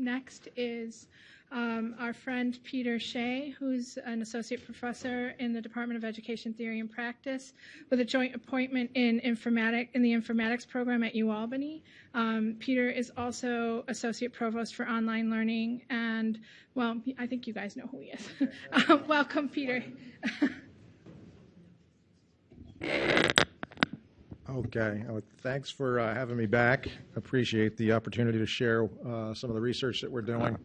next is um, our friend Peter Shea, who's an associate professor in the Department of Education Theory and Practice with a joint appointment in informatic in the informatics program at UAlbany. Um, Peter is also associate provost for online learning, and well, I think you guys know who he is. um, welcome, Peter. Okay, uh, thanks for uh, having me back. Appreciate the opportunity to share uh, some of the research that we're doing.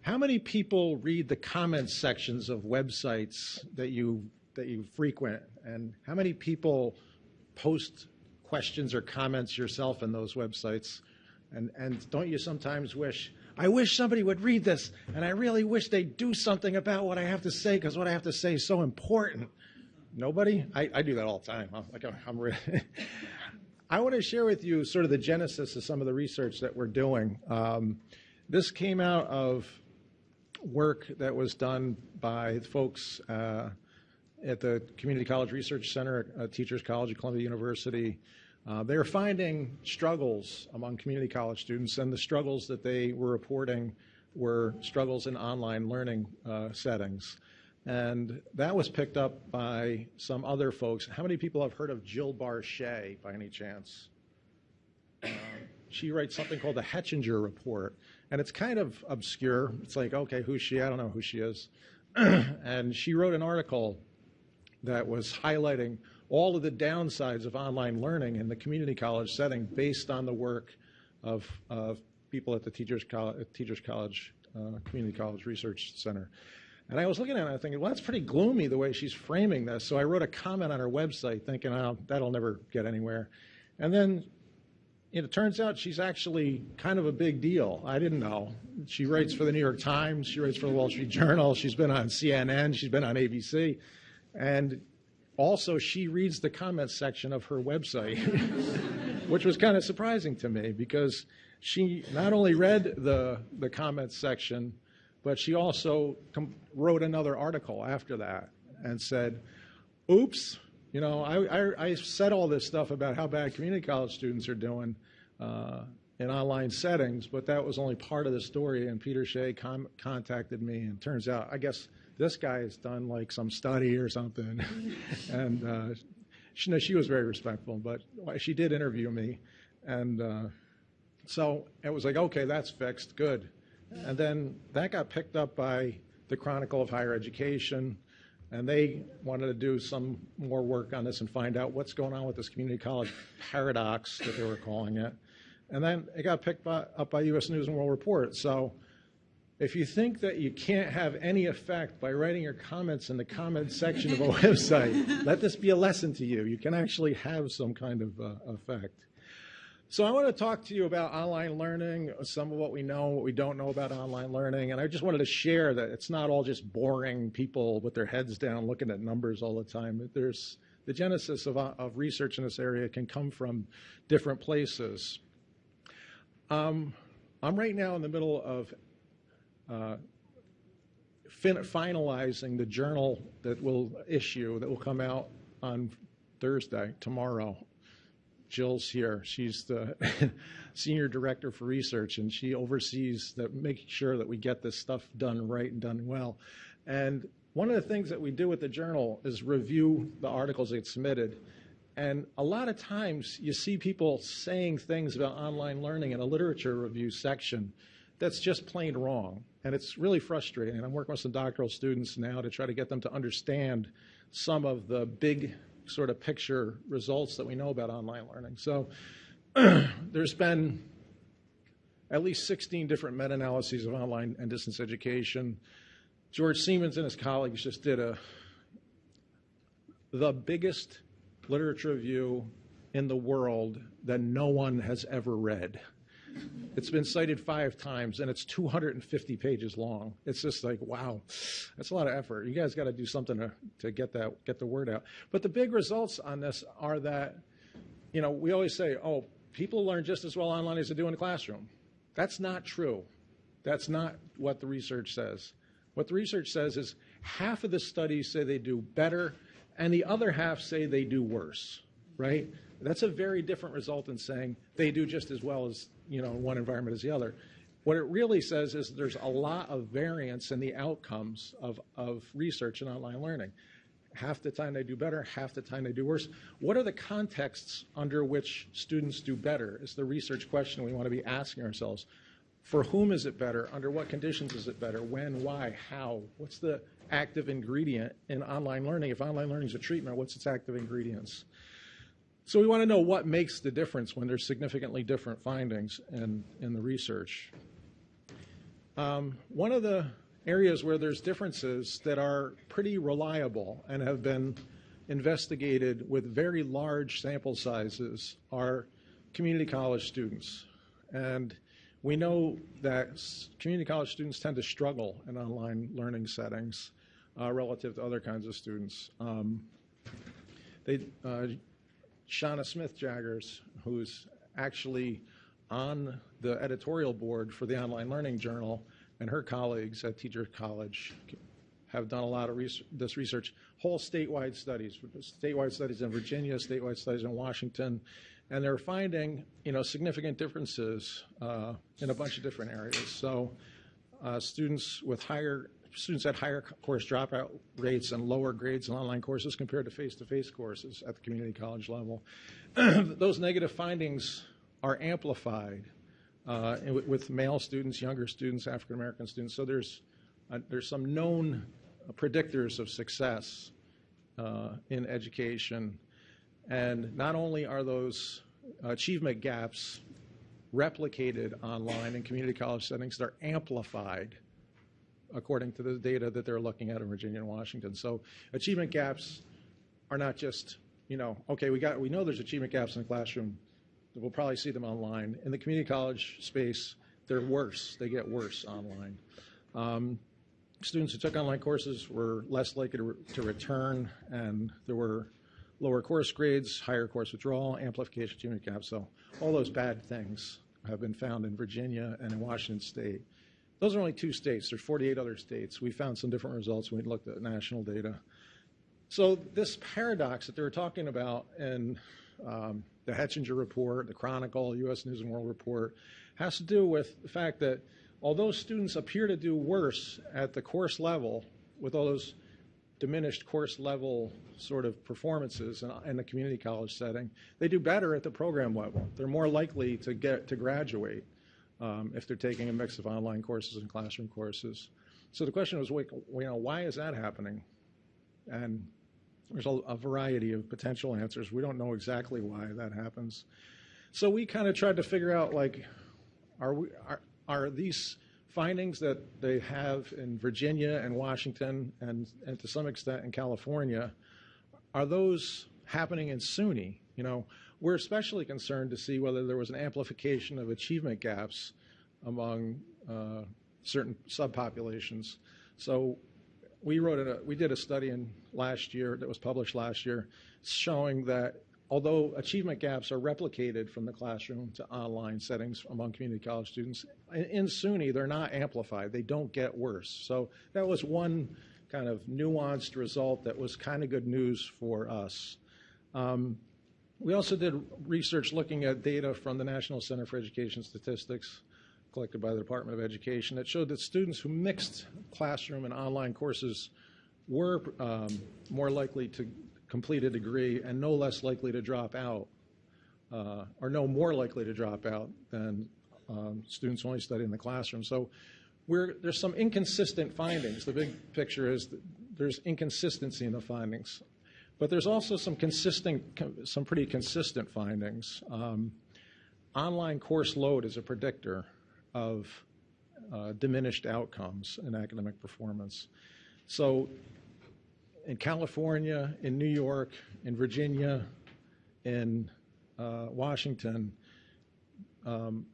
How many people read the comments sections of websites that you that you frequent, and how many people post questions or comments yourself in those websites? And and don't you sometimes wish I wish somebody would read this, and I really wish they'd do something about what I have to say because what I have to say is so important. Nobody? I, I do that all the time. I'm like I'm really. I want to share with you sort of the genesis of some of the research that we're doing. Um, this came out of work that was done by folks uh, at the Community College Research Center at Teachers College at Columbia University. Uh, they were finding struggles among community college students, and the struggles that they were reporting were struggles in online learning uh, settings. And that was picked up by some other folks. How many people have heard of Jill Barshay by any chance? She writes something called the Hechinger Report, and it's kind of obscure. It's like, okay, who's she? I don't know who she is. and she wrote an article that was highlighting all of the downsides of online learning in the community college setting based on the work of, of people at the Teachers College, Teachers College uh, Community College Research Center. And I was looking at it and thinking, well, that's pretty gloomy the way she's framing this. So I wrote a comment on her website thinking, oh, that'll never get anywhere. And then it turns out she's actually kind of a big deal. I didn't know. She writes for the New York Times, she writes for the Wall Street Journal, she's been on CNN, she's been on ABC. And also, she reads the comments section of her website, which was kind of surprising to me because she not only read the, the comments section, but she also com- wrote another article after that and said, oops, you know, I, I, I, said all this stuff about how bad community college students are doing uh, in online settings, but that was only part of the story. And Peter Shea com- contacted me, and turns out, I guess this guy has done like some study or something. and uh, she, no, she was very respectful, but she did interview me. And uh, so it was like, okay, that's fixed, good. And then that got picked up by the Chronicle of Higher Education, and they wanted to do some more work on this and find out what's going on with this community college paradox that they were calling it. And then it got picked by, up by U.S. News and World Report. So if you think that you can't have any effect by writing your comments in the comment section of a website, let this be a lesson to you. You can actually have some kind of uh, effect. So I want to talk to you about online learning, some of what we know, what we don't know about online learning, and I just wanted to share that it's not all just boring people with their heads down looking at numbers all the time. There's the genesis of, of research in this area can come from different places. Um, I'm right now in the middle of uh, fin- finalizing the journal that will issue, that will come out on Thursday, tomorrow, Jill's here. She's the senior director for research, and she oversees that, making sure that we get this stuff done right and done well. And one of the things that we do with the journal is review the articles that get submitted. And a lot of times you see people saying things about online learning in a literature review section that's just plain wrong. And it's really frustrating. And I'm working with some doctoral students now to try to get them to understand some of the big sort of picture results that we know about online learning. So there's been at least 16 different meta-analyses of online and distance education. George Siemens and his colleagues just did a the biggest literature review in the world that no one has ever read. It's been cited five times, and it's 250 pages long. It's just like, wow, that's a lot of effort. You guys got to do something to, to get that get the word out. But the big results on this are that, you know, we always say, oh, people learn just as well online as they do in the classroom. That's not true. That's not what the research says. What the research says is half of the studies say they do better, and the other half say they do worse, right? That's a very different result than saying they do just as well as you know one environment as the other. What it really says is there's a lot of variance in the outcomes of, of research and online learning. Half the time they do better, half the time they do worse. What are the contexts under which students do better is the research question we want to be asking ourselves. For whom is it better? Under what conditions is it better? When, why, how? What's the active ingredient in online learning? If online learning is a treatment, what's its active ingredients? So we want to know what makes the difference when there's significantly different findings in, in the research. Um, one of the areas where there's differences that are pretty reliable and have been investigated with very large sample sizes are community college students. And we know that community college students tend to struggle in online learning settings uh, relative to other kinds of students. Um, they, uh, Shanna Smith Jaggars, who's actually on the editorial board for the Online Learning Journal, and her colleagues at Teacher College have done a lot of res- this research, whole statewide studies, statewide studies in Virginia, statewide studies in Washington, and they're finding, you know, significant differences uh, in a bunch of different areas. So, uh, students with higher students had higher course dropout rates and lower grades in online courses compared to face-to-face courses at the community college level. Those negative findings are amplified uh, with male students, younger students, African American students. So there's uh, there's some known predictors of success uh, in education, and not only are those achievement gaps replicated online in community college settings, they're amplified according to the data that they're looking at in Virginia and Washington. So achievement gaps are not just, you know, okay, we got we know there's achievement gaps in the classroom. We'll probably see them online. In the community college space, they're worse. They get worse online. Um, students who took online courses were less likely to, re- to return, and there were lower course grades, higher course withdrawal, amplification, achievement gaps. So all those bad things have been found in Virginia and in Washington State. Those are only two states. There's 48 other states. We found some different results when we looked at national data. So this paradox that they were talking about in um, the Hechinger report, the Chronicle, U.S. News and World Report, has to do with the fact that although students appear to do worse at the course level with all those diminished course level sort of performances in, in the community college setting, they do better at the program level. They're more likely to get to graduate um, if they're taking a mix of online courses and classroom courses. So the question was, you know, why is that happening? And there's a, a variety of potential answers. We don't know exactly why that happens. So we kind of tried to figure out, like, are we are, are these findings that they have in Virginia and Washington and, and to some extent in California, are those happening in SUNY? You know, we're especially concerned to see whether there was an amplification of achievement gaps among uh, certain subpopulations. So we wrote a, we did a study in last year that was published last year showing that although achievement gaps are replicated from the classroom to online settings among community college students, in, SUNY they're not amplified. They don't get worse. So that was one kind of nuanced result that was kind of good news for us. Um, we also did research looking at data from the National Center for Education Statistics collected by the Department of Education that showed that students who mixed classroom and online courses were um, more likely to complete a degree and no less likely to drop out, uh, or no more likely to drop out than um, students only studying in the classroom. So there's some inconsistent findings. The big picture is there's inconsistency in the findings. But there's also some consistent, some pretty consistent findings. Um, online course load is a predictor of uh, diminished outcomes in academic performance. So in California, in New York, in Virginia, in uh, Washington, um,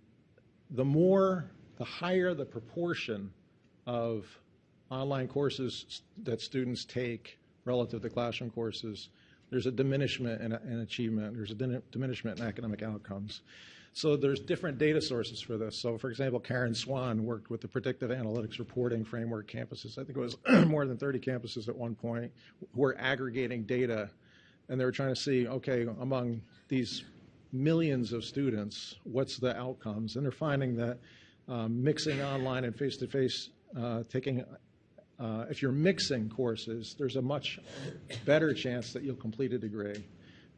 the more, the higher the proportion of online courses that students take relative to classroom courses, there's a diminishment in, in achievement. There's a diminishment in academic outcomes. So there's different data sources for this. So for example, Karen Swan worked with the predictive analytics reporting framework campuses. I think it was more than 30 campuses at one point who were aggregating data and they were trying to see, okay, among these millions of students, what's the outcomes? And they're finding that um, mixing online and face-to-face, uh, taking, uh, if you're mixing courses, there's a much better chance that you'll complete a degree.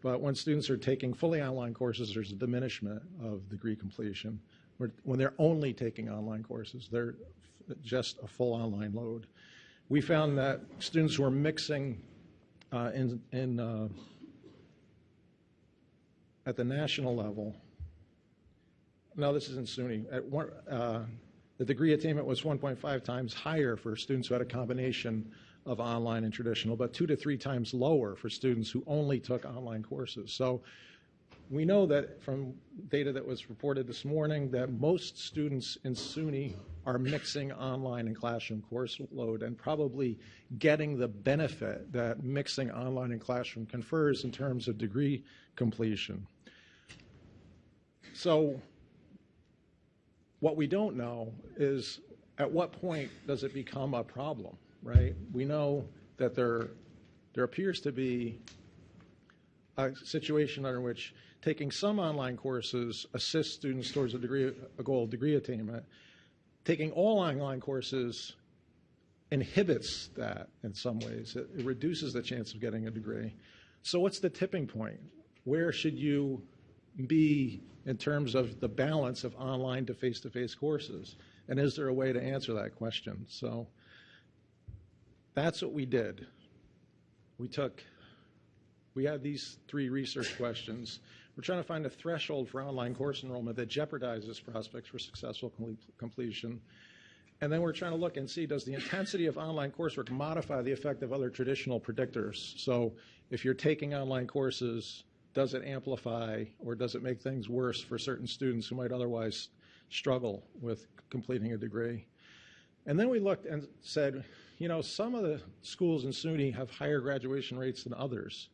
But when students are taking fully online courses, there's a diminishment of degree completion. When they're only taking online courses, they're just a full online load. We found that students who are mixing uh, in, in, uh, at the national level, no, this isn't SUNY, at one, uh, the degree attainment was 1.5 times higher for students who had a combination of online and traditional, but two to three times lower for students who only took online courses. So we know that from data that was reported this morning that most students in SUNY are mixing online and classroom course load and probably getting the benefit that mixing online and classroom confers in terms of degree completion. So what we don't know is at what point does it become a problem, right? We know that there, there appears to be a situation under which taking some online courses assists students towards a degree, a goal of degree attainment. Taking all online courses inhibits that in some ways. It, it reduces the chance of getting a degree. So what's the tipping point? Where should you be in terms of the balance of online to face-to-face courses? And is there a way to answer that question? So that's what we did. We took we had these three research questions. We're trying to find a threshold for online course enrollment that jeopardizes prospects for successful com- completion. And then we're trying to look and see does the intensity of online coursework modify the effect of other traditional predictors? So if you're taking online courses, does it amplify or does it make things worse for certain students who might otherwise struggle with completing a degree? And then we looked and said, you know, some of the schools in SUNY have higher graduation rates than others.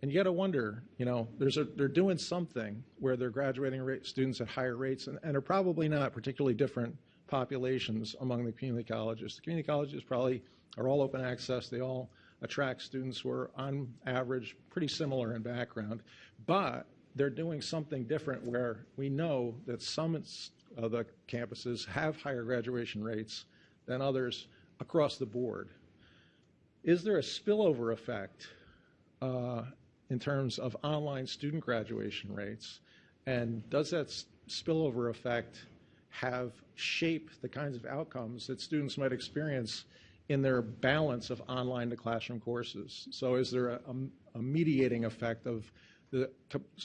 And you got to wonder, you know, there's a, they're doing something where they're graduating rate, students at higher rates and, and are probably not particularly different populations among the community colleges. The community colleges probably are all open access. They all attract students who are, on average, pretty similar in background. But they're doing something different where we know that some of the campuses have higher graduation rates than others across the board. Is there a spillover effect uh, in terms of online student graduation rates? And does that spillover effect have shaped the kinds of outcomes that students might experience in their balance of online to classroom courses? So is there a, a- a mediating effect of the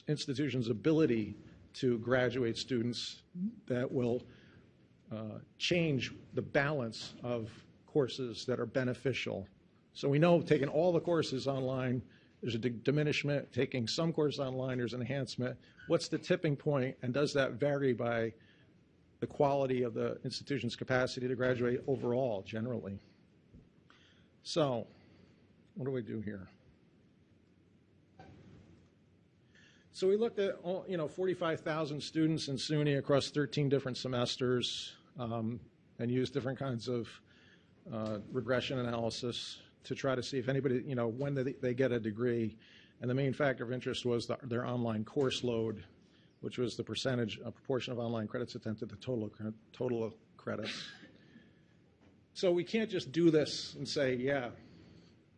institution's ability to graduate students that will uh, change the balance of courses that are beneficial. So we know taking all the courses online, there's a diminishment. Taking some courses online, there's an enhancement. What's the tipping point, and does that vary by the quality of the institution's capacity to graduate overall, generally? So, what do we do here? So we looked at, all- you know, 45,000 students in SUNY across 13 different semesters um, and used different kinds of uh, regression analysis to try to see if anybody, you know, when they, they get a degree. And the main factor of interest was the, their online course load, which was the percentage, a proportion of online credits attempted to total, total credits. So we can't just do this and say, yeah,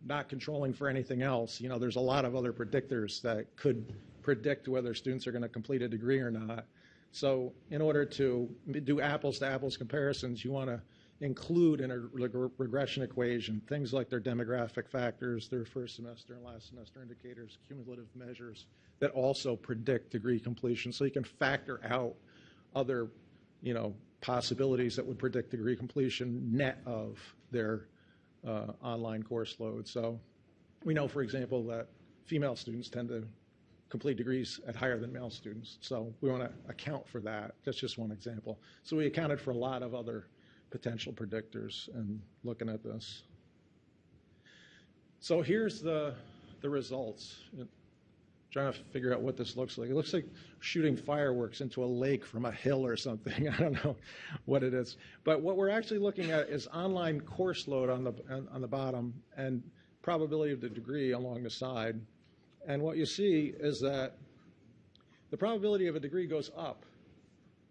not controlling for anything else. You know, there's a lot of other predictors that could predict whether students are going to complete a degree or not. So in order to do apples to apples comparisons, you want to include in a reg- regression equation things like their demographic factors, their first semester and last semester indicators, cumulative measures that also predict degree completion. So you can factor out other, you know, possibilities that would predict degree completion net of their uh, online course load. So we know, for example, that female students tend to complete degrees at higher than male students. So we want to account for that. That's just one example. So we accounted for a lot of other potential predictors in looking at this. So here's the, the results. Trying to figure out what this looks like. It looks like shooting fireworks into a lake from a hill or something. I don't know what it is. But what we're actually looking at is online course load on the, on, the bottom and probability of the degree along the side. And what you see is that the probability of a degree goes up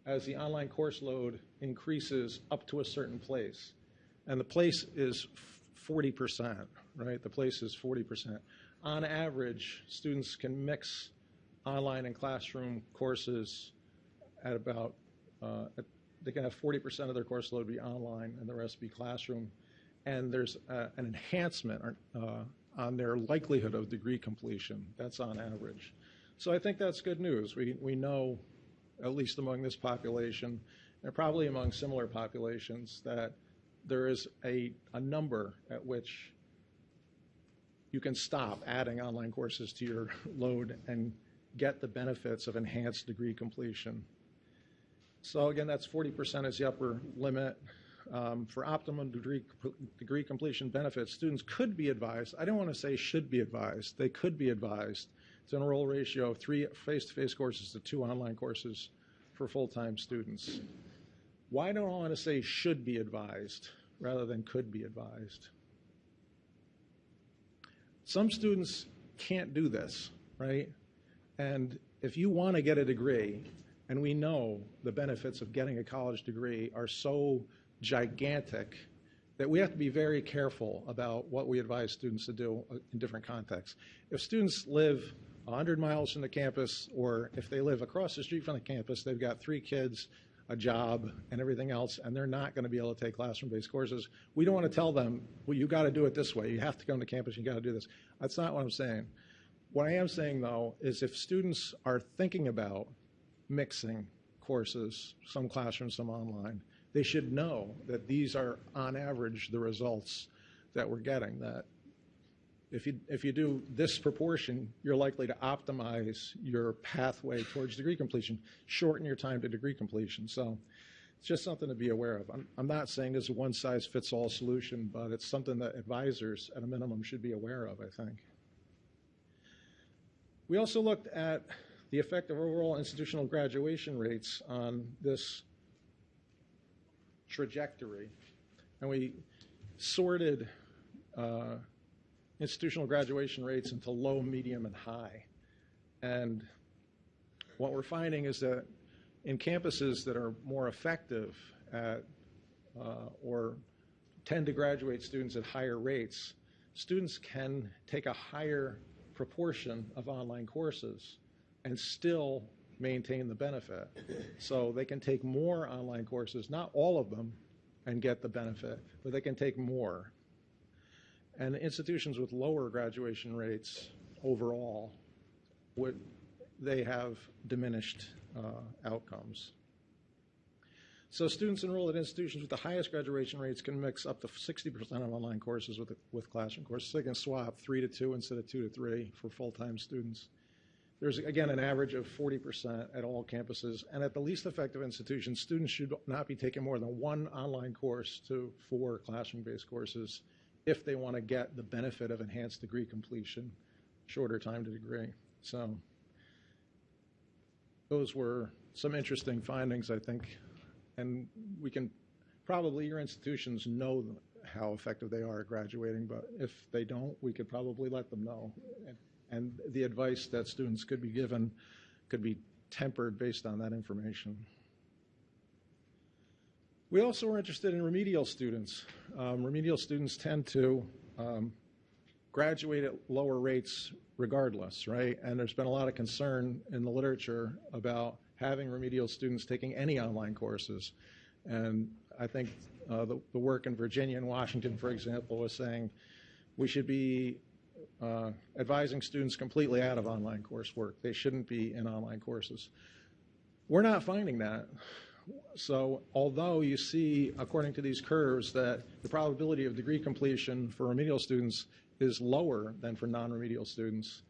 as the online course load increases up to a certain place. And the place is 40%, right? The place is 40%. On average, students can mix online and classroom courses at about, uh, at- they can have 40% of their course load be online and the rest be classroom. And there's uh, an enhancement uh, on their likelihood of degree completion. That's on average. So I think that's good news. We, we know, at least among this population, and probably among similar populations, that there is a, a number at which you can stop adding online courses to your load and get the benefits of enhanced degree completion. So again, that's 40% is the upper limit. Um, For optimum degree, degree completion benefits, students could be advised, I don't want to say should be advised, they could be advised to enroll ratio of three face-to-face courses to two online courses for full-time students. Why don't I want to say should be advised rather than could be advised? Some students can't do this, right? And if you want to get a degree, and we know the benefits of getting a college degree are so gigantic that we have to be very careful about what we advise students to do uh, in different contexts. If students live 100 miles from the campus, or if they live across the street from the campus, they've got three kids, a job, and everything else, and they're not going to be able to take classroom-based courses. We don't want to tell them, well, you got to do it this way. You have to come to campus. You got to do this. That's not what I'm saying. What I am saying, though, is if students are thinking about mixing courses, some classroom, some online, they should know that these are, on average, the results that we're getting. That if you, if you do this proportion, you're likely to optimize your pathway towards degree completion, shorten your time to degree completion. So it's just something to be aware of. I'm, not saying it's a one-size-fits-all solution, but it's something that advisors, at a minimum, should be aware of, I think. We also looked at the effect of overall institutional graduation rates on this trajectory. And we sorted uh, institutional graduation rates into low, medium, and high. And what we're finding is that in campuses that are more effective at uh, or tend to graduate students at higher rates, students can take a higher proportion of online courses and still maintain the benefit. So they can take more online courses, not all of them, and get the benefit, but they can take more. And institutions with lower graduation rates overall would they have diminished uh, outcomes. So students enrolled at institutions with the highest graduation rates can mix up to 60% of online courses with, with classroom courses. They can swap three to two instead of two to three for full-time students. There's, again, an average of 40% at all campuses. And at the least effective institutions, students should not be taking more than one online course to four classroom-based courses if they want to get the benefit of enhanced degree completion, shorter time to degree. So those were some interesting findings, I think. And we can, probably your institutions know how effective they are at graduating, but if they don't, we could probably let them know. And, and the advice that students could be given could be tempered based on that information. We also were interested in remedial students. Um, remedial students tend to um, graduate at lower rates regardless, right? And there's been a lot of concern in the literature about having remedial students taking any online courses. And I think uh, the, the work in Virginia and Washington, for example, was saying we should be uh, advising students completely out of online coursework. They shouldn't be in online courses. We're not finding that. So although you see, according to these curves, that the probability of degree completion for remedial students is lower than for non-remedial students,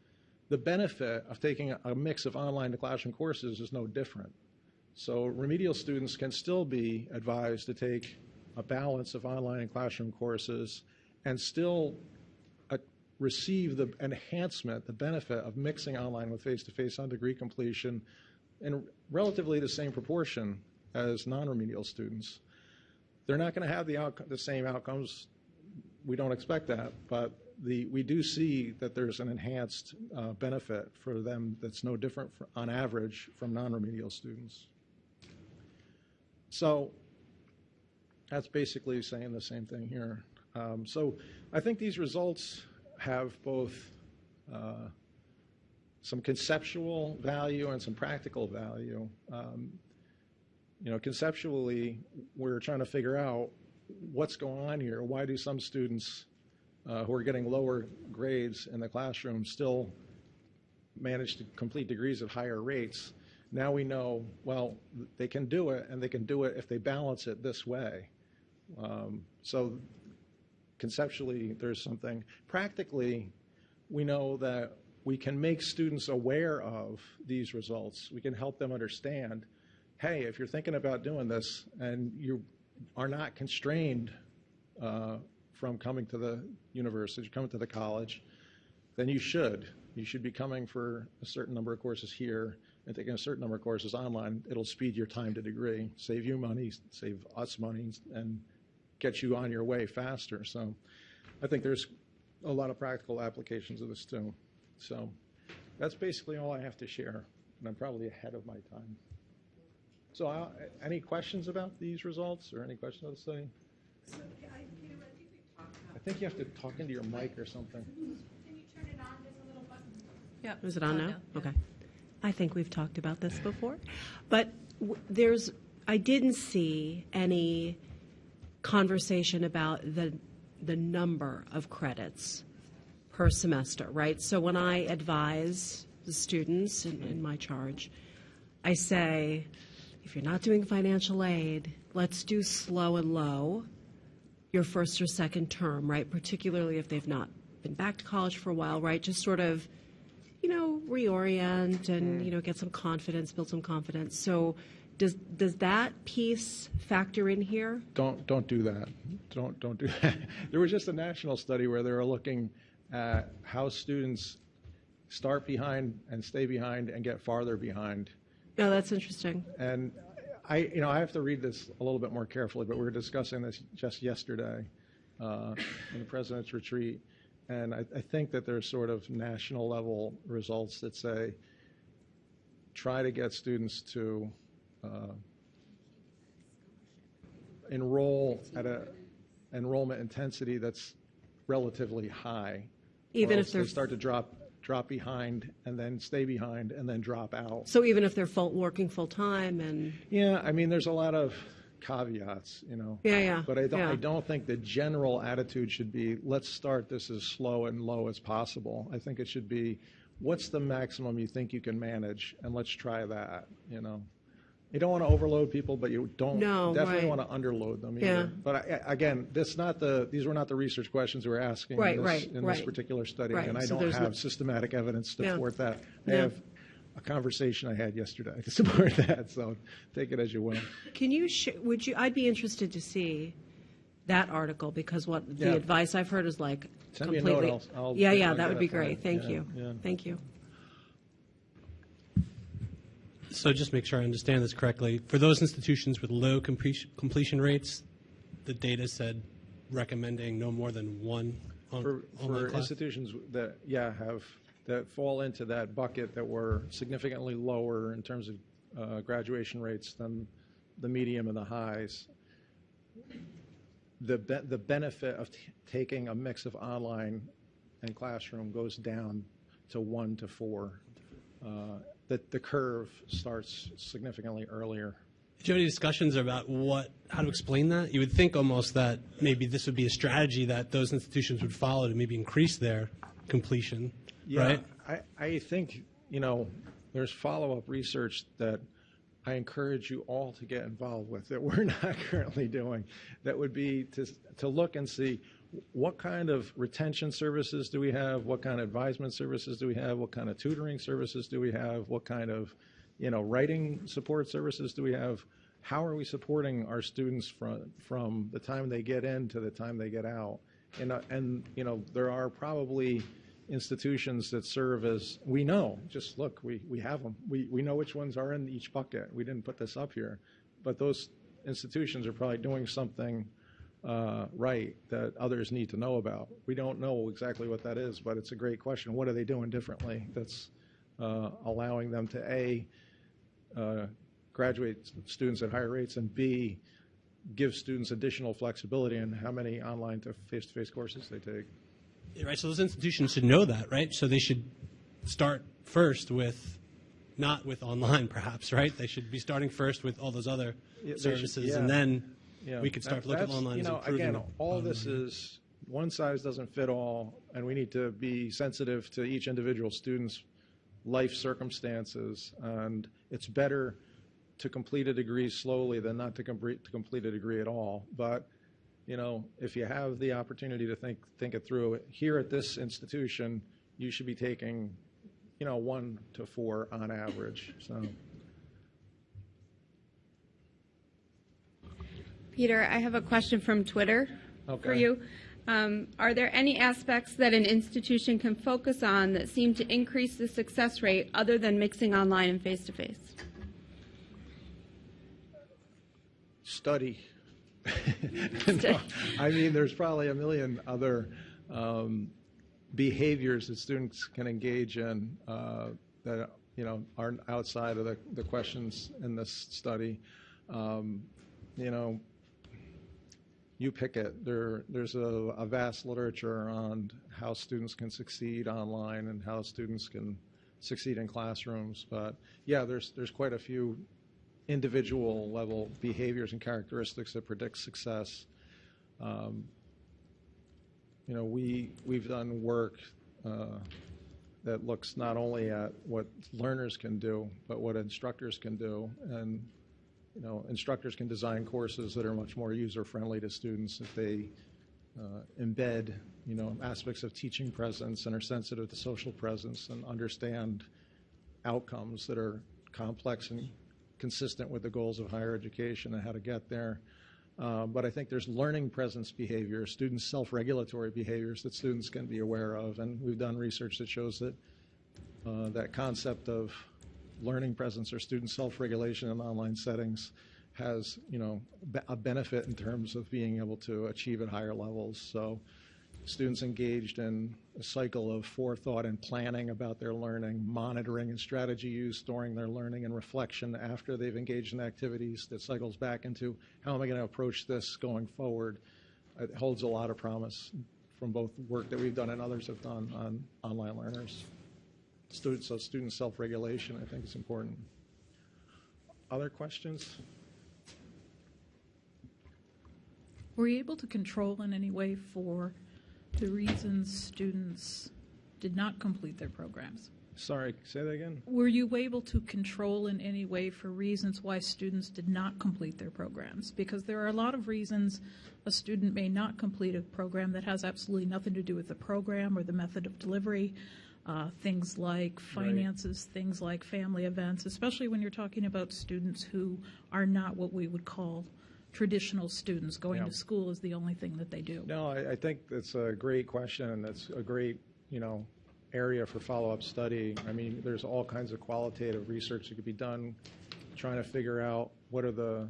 the benefit of taking a mix of online to classroom courses is no different. So remedial students can still be advised to take a balance of online and classroom courses and still uh, receive the enhancement, the benefit of mixing online with face-to-face on degree completion in relatively the same proportion as non-remedial students. They're not going to have the, outco- the same outcomes. We don't expect that, but the, we do see that there's an enhanced uh, benefit for them that's no different fr- on average from non-remedial students. So that's basically saying the same thing here. Um, so I think these results have both uh, some conceptual value and some practical value. Um, you know, conceptually, we're trying to figure out what's going on here. Why do some students uh, who are getting lower grades in the classroom still manage to complete degrees at higher rates? Now we know, well, they can do it, and they can do it if they balance it this way. Um, so conceptually, there's something. Practically, we know that we can make students aware of these results. We can help them understand, hey, if you're thinking about doing this and you are not constrained uh, from coming to the university, coming to the college, then you should. You should be coming for a certain number of courses here and taking a certain number of courses online. It'll speed your time to degree, save you money, save us money, and get you on your way faster. So I think there's a lot of practical applications of this too. So that's basically all I have to share, and I'm probably ahead of my time. So uh, any questions about these results or any questions of the study? So, I, Peter, I think we talked about. I think you have to talk into your mic or something. Can you turn it on? There's a little button. Yeah. Is it on now? yeah. Okay. I think we've talked about this before, but w- there's, I didn't see any conversation about the, the number of credits per semester, right? So when I advise the students in, in my charge, I say, if you're not doing financial aid, let's do slow and low your first or second term, right? Particularly if they've not been back to college for a while, right? Just sort of, you know, reorient and, mm-hmm. you know, get some confidence, build some confidence. So does, does that piece factor in here? Don't don't do that. Don't don't do that. There was just a national study where they were looking at how students start behind and stay behind and get farther behind. No, that's interesting. And I, you know, I have to read this a little bit more carefully, but we were discussing this just yesterday uh, in the president's retreat, and I, I think that there's sort of national level results that say try to get students to uh, enroll at a enrollment intensity that's relatively high. Even if they start to drop drop behind and then stay behind and then drop out. so even if they're full, working full time and Yeah, I mean, there's a lot of caveats, you know. Yeah, yeah, But I don't, yeah. I don't think the general attitude should be, let's start this as slow and low as possible. I think it should be, what's the maximum you think you can manage, and let's try that, you know. You don't want to overload people, but you don't No, definitely right. want to underload them either. Yeah. But I, I- again, this not the these were not the research questions we were asking Right, in, this, right, in this right. particular study, Right, and I so don't there's no- have systematic evidence to Yeah. support that. I Yeah. have a conversation I had yesterday to support that, so take it as you will. Can you, sh- would you, I'd be interested to see that article because what the Yeah. advice I've heard is like Send me a completely. note, I'll- I'll- Yeah, yeah, that would be great. Thank Yeah, you. yeah. Thank you. So just make sure I understand this correctly. For those institutions with low completion, completion rates, the data said recommending no more than one on, For, online for institutions that, yeah, have, that fall into that bucket that were significantly lower in terms of uh, graduation rates than the medium and the highs, the, be- the benefit of t- taking a mix of online and classroom goes down to one to four. Uh, The, the curve starts significantly earlier. Do you have any discussions about what, how to explain that? You would think almost that maybe this would be a strategy that those institutions would follow to maybe increase their completion, right? I, I think, you know, there's follow-up research that I encourage you all to get involved with that we're not currently doing. That would be to, to look and see what kind of retention services do we have? What kind of advisement services do we have? What kind of tutoring services do we have? What kind of, you know, writing support services do we have? How are we supporting our students from, from the time they get in to the time they get out? And, uh, and, you know, there are probably institutions that serve as, we know, just look, we, we have them. We, we know which ones are in each bucket. We didn't put this up here. But those institutions are probably doing something uh, right that others need to know about. We don't know exactly what that is, but it's a great question. What are they doing differently that's uh, allowing them to, A, uh, graduate students at higher rates, and B, give students additional flexibility in how many online to face-to-face courses they take. Right, so those institutions should know that, right? So they should start first with, not with online perhaps, right? They should be starting first with all those other Yeah, they should- services, yeah. and then You know, we could start that- to look at that's- online You as know, improving again, all this is, one size doesn't fit all, and we need to be sensitive to each individual student's life circumstances, and it's better to complete a degree slowly than not to complete, to complete a degree at all. But, you know, if you have the opportunity to think, think it through, here at this institution, you should be taking, you know, one to four on average, so. Peter, I have a question from Twitter for you. Um, are there any aspects that an institution can focus on that seem to increase the success rate other than mixing online and face to face? study. No, I mean, there's probably a million other um, behaviors that students can engage in uh, that you know aren't outside of the, the questions in this study. Um, you know, you pick it. There, there's a, a vast literature on how students can succeed online and how students can succeed in classrooms. But yeah, there's there's quite a few individual level behaviors and characteristics that predict success. Um, you know, we we've done work uh, that looks not only at what learners can do, but what instructors can do, and you know, instructors can design courses that are much more user friendly to students if they uh, embed you know aspects of teaching presence and are sensitive to social presence and understand outcomes that are complex and consistent with the goals of higher education and how to get there. Uh, but I think there's learning presence behavior, student self-regulatory behaviors that students can be aware of, and we've done research that shows that uh, that concept of learning presence or student self-regulation in online settings has, you know, a benefit in terms of being able to achieve at higher levels. So students engaged in a cycle of forethought and planning about their learning, monitoring and strategy use during their learning, and reflection after they've engaged in activities that cycles back into how am I going to approach this going forward. It holds a lot of promise from both work that we've done and others have done on online learners. So student self-regulation, I think is important. Other questions? Were you able to control in any way for the reasons students did not complete their programs? Sorry, say that again? Were you able to control in any way for reasons why students did not complete their programs? Because there are a lot of reasons a student may not complete a program that has absolutely nothing to do with the program or the method of delivery. Uh, things like finances, things like family events, especially when you're talking about students who are not what we would call traditional students. Going Yeah. to school is the only thing that they do. No, I, I think that's a great question, and that's a great, you know, area for follow-up study. I mean, there's all kinds of qualitative research that could be done, trying to figure out what are the,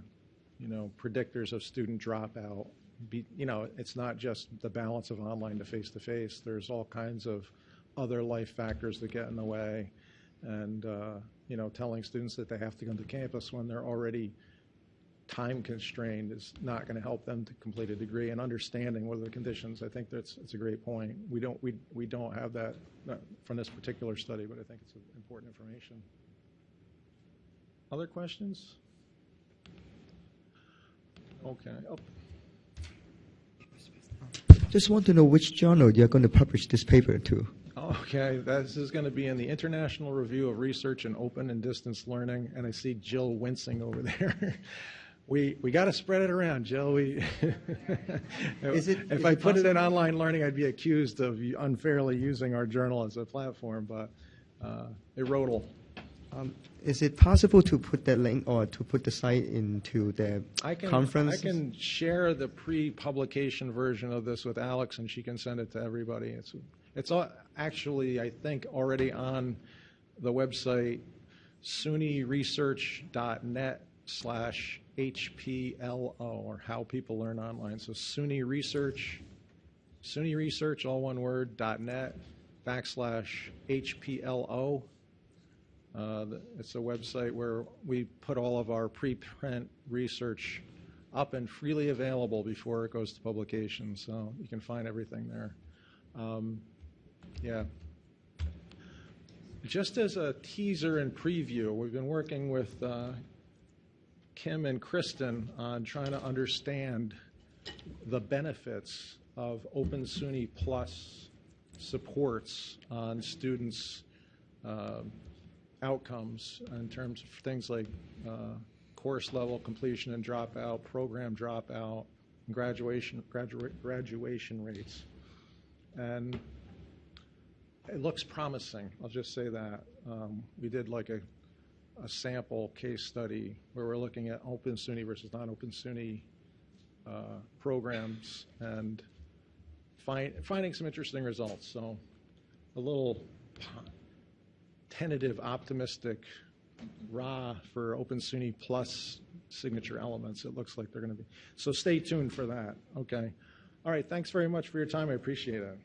you know, predictors of student dropout. Be, you know, it's not just the balance of online to face-to-face. There's all kinds of other life factors that get in the way, and uh, you know, telling students that they have to come to campus when they're already time constrained is not going to help them to complete a degree and understanding what are the conditions. I think that's, it's a great point. We don't, we, we don't have that uh, from this particular study, but I think it's important information. Other questions? Okay. Oh, Just want to know which journal you're going to publish this paper to. Okay, this is going to be in the International Review of Research in Open and Distance Learning, and I see Jill wincing over there. We, we got to spread it around, Jill. We, Is it- if I put it in online learning, I'd be accused of unfairly using our journal as a platform, but uh, IRRODL. Um, is it possible to put that link or to put the site into the I can, conference? I can share the pre-publication version of this with Alex, and she can send it to everybody. It's, it's actually, I think, already on the website, sunyresearch.net slash HPLO, or How People Learn Online. So SUNY Research, SUNY Research, all one word, .net backslash HPLO. Uh, It's a website where we put all of our preprint research up and freely available before it goes to publication, so you can find everything there. Um, Yeah. Just as a teaser and preview, we've been working with uh, Kim and Kristen on trying to understand the benefits of Open SUNY Plus supports on students' uh, outcomes in terms of things like uh, course level completion and dropout, program dropout, graduation, graduate, graduation rates. And it looks promising, I'll just say that. Um, We did like a, a sample case study where we're looking at open SUNY versus non-open SUNY uh, programs and find, finding some interesting results. So a little tentative, optimistic raw for Open SUNY Plus signature elements. It looks like they're going to be. So stay tuned for that. Okay. All right. Thanks very much for your time. I appreciate it.